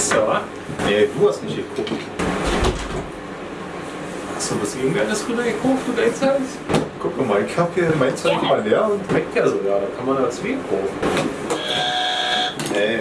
guckst ja, wa? Nee, du hast nicht geguckt. Hast du was irgendwer das rüber gekauft, du Geizhals? Guck mal, ich hab hier mein Zeug mal leer und weg ja sogar. Da kann man da zwei kaufen. Nee.